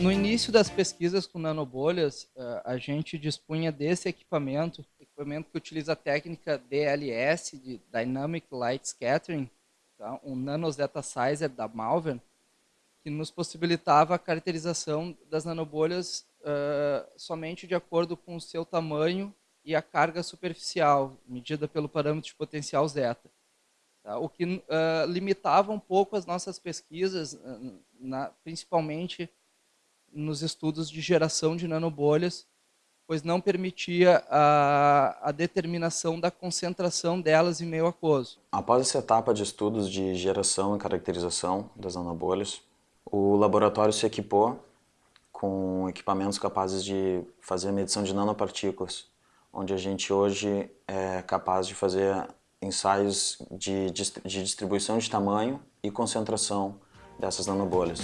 No início das pesquisas com nanobolhas, eh, a gente dispunha desse equipamento, equipamento que utiliza a técnica DLS, de Dynamic Light Scattering, tá? um sizer da Malvern, que nos possibilitava a caracterização das nanobolhas uh, somente de acordo com o seu tamanho e a carga superficial, medida pelo parâmetro de potencial zeta. Tá? O que uh, limitava um pouco as nossas pesquisas, na, principalmente nos estudos de geração de nanobolhas, pois não permitia a, a, determinação da concentração delas em meio aquoso. Após essa etapa de estudos de geração e caracterização das nanobolhas, o laboratório se equipou com equipamentos capazes de fazer medição de nanopartículas, onde a gente hoje é capaz de fazer ensaios de, de distribuição de tamanho e concentração dessas nanobolhas.